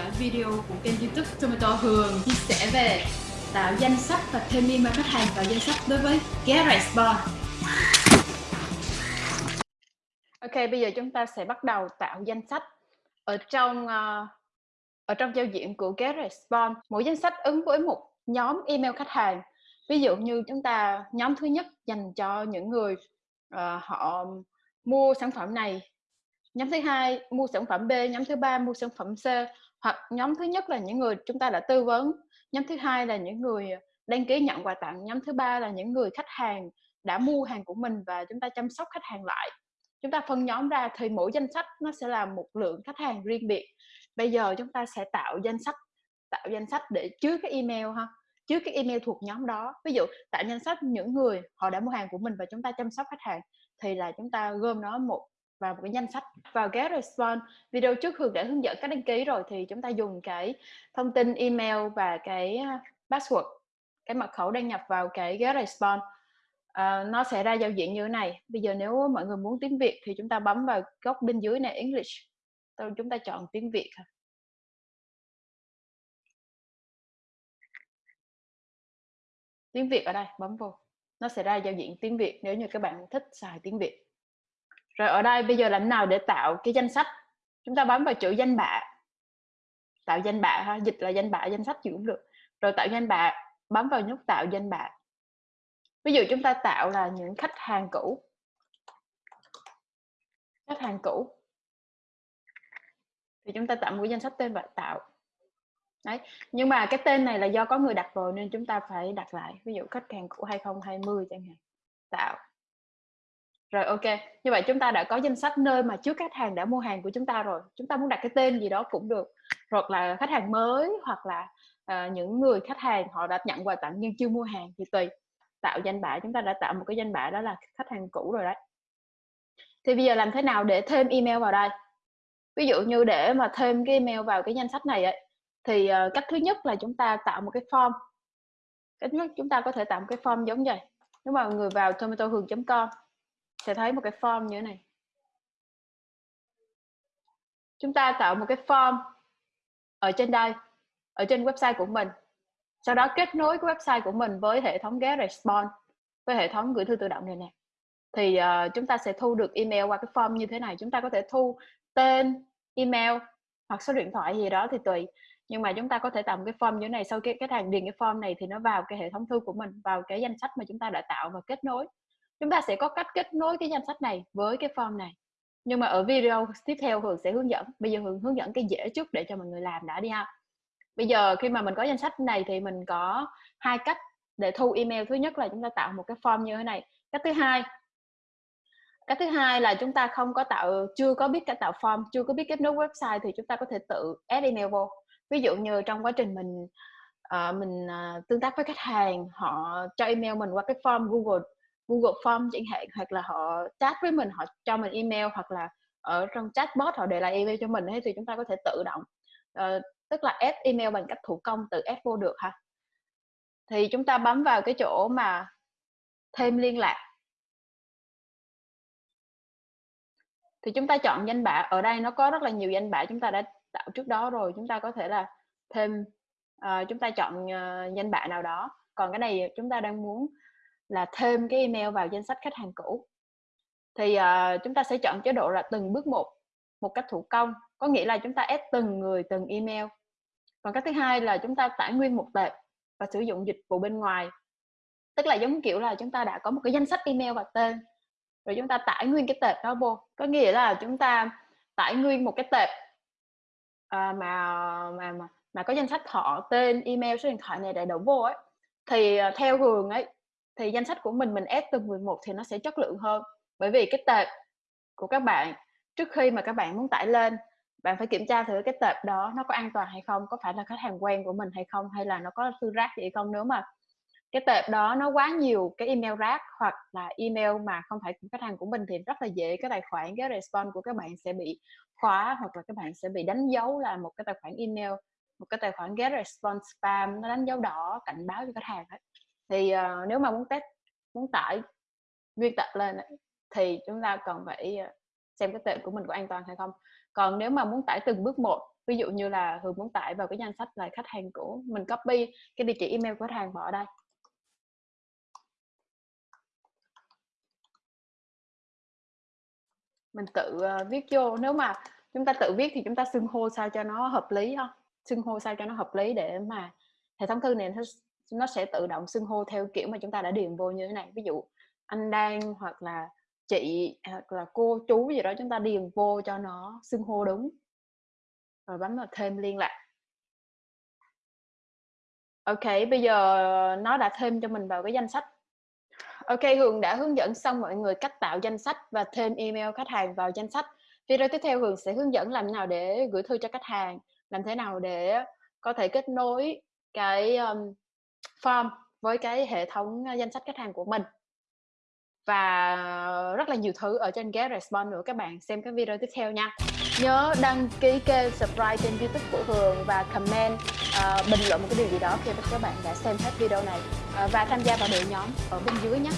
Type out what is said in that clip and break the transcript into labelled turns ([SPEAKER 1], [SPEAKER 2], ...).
[SPEAKER 1] dõi video của kênh youtube Tomato Hường chia sẻ về tạo danh sách và thêm email khách hàng vào danh sách đối với GetResponse Ok, bây giờ chúng ta sẽ bắt đầu tạo danh sách ở trong uh, ở trong giao diện của GetResponse. Mỗi danh sách ứng với một nhóm email khách hàng. Ví dụ như chúng ta nhóm thứ nhất dành cho những người uh, họ mua sản phẩm này nhóm thứ hai mua sản phẩm B nhóm thứ ba mua sản phẩm C hoặc nhóm thứ nhất là những người chúng ta đã tư vấn, nhóm thứ hai là những người à, đăng ký nhận quà tặng, nhóm thứ ba là những người khách hàng đã mua hàng của mình và chúng ta chăm sóc khách hàng lại. Chúng ta phân nhóm ra thì mỗi danh sách nó sẽ là một lượng khách hàng riêng biệt. Bây giờ chúng ta sẽ tạo danh sách, tạo danh sách để chứa cái email ha, chứa cái email thuộc nhóm đó. Ví dụ tạo danh sách những người họ đã mua hàng của mình và chúng ta chăm sóc khách hàng thì là chúng ta gom nó một vào một cái danh sách vào get response. Video trước Hường đã hướng dẫn cách đăng ký rồi thì chúng ta dùng cái thông tin email và cái password cái mật khẩu đăng nhập vào cái get response. Uh, nó sẽ ra giao diện như thế này. Bây giờ nếu mọi người muốn tiếng Việt thì chúng ta bấm vào góc bên dưới này English. Chúng ta chọn tiếng Việt tiếng Việt ở đây bấm vô. Nó sẽ ra giao diện tiếng Việt nếu như các bạn thích xài tiếng Việt rồi ở đây bây giờ làm nào để tạo cái danh sách? Chúng ta bấm vào chữ danh bạ. Tạo danh bạ ha, dịch là danh bạ, danh sách gì cũng được. Rồi tạo danh bạ, bấm vào nút tạo danh bạ. Ví dụ chúng ta tạo là những khách hàng cũ. Khách hàng cũ. Thì chúng ta tạo một danh sách tên và tạo. Đấy, nhưng mà cái tên này là do có người đặt rồi nên chúng ta phải đặt lại. Ví dụ khách hàng cũ 2020 chẳng hạn. Tạo rồi ok, như vậy chúng ta đã có danh sách nơi mà trước khách hàng đã mua hàng của chúng ta rồi. Chúng ta muốn đặt cái tên gì đó cũng được. Hoặc là khách hàng mới hoặc là à, những người khách hàng họ đã nhận quà tặng nhưng chưa mua hàng thì tùy. Tạo danh bạ chúng ta đã tạo một cái danh bạ đó là khách hàng cũ rồi đấy. Thì bây giờ làm thế nào để thêm email vào đây? Ví dụ như để mà thêm cái email vào cái danh sách này ấy, thì uh, cách thứ nhất là chúng ta tạo một cái form. Cách nhất chúng ta có thể tạo một cái form giống vậy. Nếu mà người vào tomatohường.com sẽ thấy một cái form như thế này. Chúng ta tạo một cái form ở trên đây ở trên website của mình. Sau đó kết nối cái website của mình với hệ thống get response với hệ thống gửi thư tự động này nè. Thì uh, chúng ta sẽ thu được email qua cái form như thế này. Chúng ta có thể thu tên email hoặc số điện thoại gì đó thì tùy. Nhưng mà chúng ta có thể tạo một cái form như thế này. Sau cái khách hàng điền cái form này thì nó vào cái hệ thống thư của mình vào cái danh sách mà chúng ta đã tạo và kết nối chúng ta sẽ có cách kết nối cái danh sách này với cái form này. Nhưng mà ở video tiếp theo Hường sẽ hướng dẫn. Bây giờ Hường hướng dẫn cái dễ trước để cho mọi người làm đã đi ha. Bây giờ khi mà mình có danh sách này thì mình có hai cách để thu email. Thứ nhất là chúng ta tạo một cái form như thế này. Cách thứ hai cách thứ hai là chúng ta không có tạo chưa có biết cách tạo form chưa có biết kết nối website thì chúng ta có thể tự add email vô. Ví dụ như trong quá trình mình uh, mình uh, tương tác với khách hàng họ cho email mình qua cái form Google Google Form chẳng hạn hoặc là họ chat với mình họ cho mình email hoặc là ở trong chatbot họ để lại email cho mình ấy, thì chúng ta có thể tự động uh, tức là ép email bằng cách thủ công tự ép vô được ha. Thì chúng ta bấm vào cái chỗ mà thêm liên lạc. Thì chúng ta chọn danh bạ ở đây nó có rất là nhiều danh bạ chúng ta đã tạo trước đó rồi chúng ta có thể là thêm uh, chúng ta chọn uh, danh bạ nào đó. Còn cái này chúng ta đang muốn là thêm cái email vào danh sách khách hàng cũ. Thì uh, chúng ta sẽ chọn chế độ là từng bước một một cách thủ công có nghĩa là chúng ta ép từng người từng email. Còn cách thứ hai là chúng ta tải nguyên một tệp và sử dụng dịch vụ bên ngoài. Tức là giống kiểu là chúng ta đã có một cái danh sách email và tên rồi chúng ta tải nguyên cái tệp đó vô. Có nghĩa là chúng ta tải nguyên một cái tệp à, mà mà mà mà có danh sách họ tên email số điện thoại này đầy đủ vô ấy. Thì ờ, theo hường ấy thì danh sách của mình mình ép từng 11 thì nó sẽ chất lượng hơn. Bởi vì cái tệp của các bạn, trước khi mà các bạn muốn tải lên, bạn phải kiểm tra thử cái tệp đó nó có an toàn hay không, có phải là khách hàng quen của mình hay không, hay là nó có thư rác gì hay không. Nếu mà cái tệp đó nó quá nhiều cái email rác hoặc là email mà không phải của khách hàng của mình thì rất là dễ, cái tài khoản, cái response của các bạn sẽ bị khóa hoặc là các bạn sẽ bị đánh dấu là một cái tài khoản email, một cái tài khoản get response spam, nó đánh dấu đỏ, cảnh báo cho khách hàng ấy thì uh, nếu mà muốn test muốn tải nguyên tập lên thì chúng ta cần phải ờ, xem cái tệp của mình có an toàn hay không. Còn nếu mà muốn tải từng bước một ví dụ như là Hường muốn tải vào cái danh sách là khách hàng cũ mình copy cái địa chỉ email của khách hàng vào đây. Mình tự ờ, viết vô. Nếu mà chúng ta tự viết thì chúng ta xưng hô sao cho nó hợp lý ha? Xưng hô sao cho nó hợp lý để mà hệ thống thư này nó, sẽ tự động xưng hô theo kiểu mà chúng ta đã điền vô như thế này. Ví dụ anh đang hoặc là chị hoặc là cô chú gì đó chúng ta điền vô cho nó xưng hô đúng. Rồi bấm vào thêm liên lạc. Ok bây giờ nó đã thêm cho mình vào cái danh sách. Ok hường đã hướng dẫn xong mọi người cách tạo danh sách và thêm email khách hàng vào danh sách. Video tiếp theo hường sẽ hướng dẫn làm nào để gửi thư cho khách hàng làm thế nào để có thể kết nối cái um, form với cái hệ thống danh sách khách hàng của mình. Và rất là nhiều thứ ở trên Get Response nữa các bạn xem cái video tiếp theo nha. Nhớ đăng ký kênh subscribe trên youtube của Hường và comment uh, bình luận một cái điều gì đó khi các bạn đã xem hết video này. Uh, và tham gia vào đội nhóm ở bên dưới nhé.